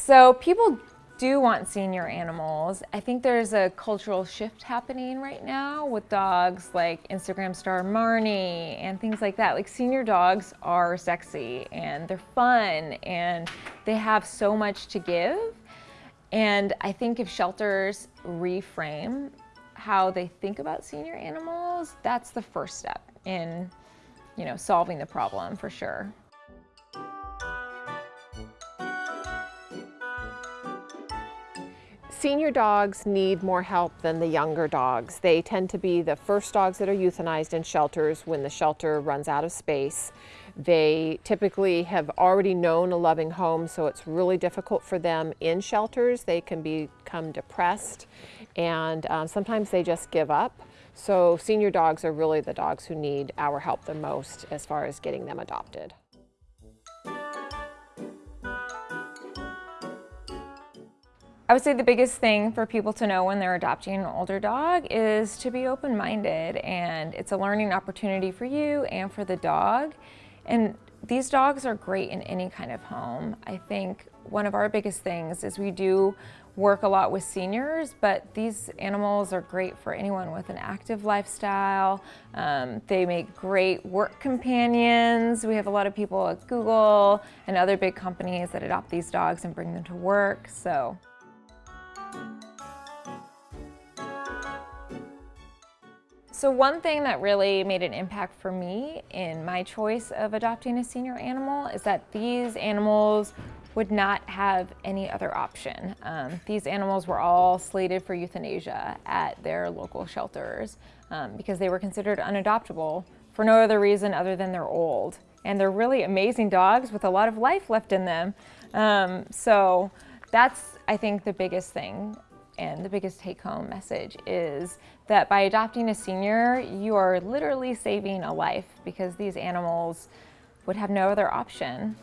So people do want senior animals. I think there's a cultural shift happening right now with dogs like Instagram star Marnie and things like that. Like senior dogs are sexy and they're fun and they have so much to give. And I think if shelters reframe how they think about senior animals, that's the first step in, you know, solving the problem for sure. Senior dogs need more help than the younger dogs. They tend to be the first dogs that are euthanized in shelters when the shelter runs out of space. They typically have already known a loving home, so it's really difficult for them in shelters. They can become depressed and um, sometimes they just give up. So senior dogs are really the dogs who need our help the most as far as getting them adopted. I would say the biggest thing for people to know when they're adopting an older dog is to be open-minded and it's a learning opportunity for you and for the dog. And these dogs are great in any kind of home. I think one of our biggest things is we do work a lot with seniors, but these animals are great for anyone with an active lifestyle. Um, they make great work companions. We have a lot of people at Google and other big companies that adopt these dogs and bring them to work. So So one thing that really made an impact for me in my choice of adopting a senior animal is that these animals would not have any other option. Um, these animals were all slated for euthanasia at their local shelters um, because they were considered unadoptable for no other reason other than they're old. And they're really amazing dogs with a lot of life left in them. Um, so that's, I think, the biggest thing and the biggest take-home message is that by adopting a senior, you are literally saving a life because these animals would have no other option.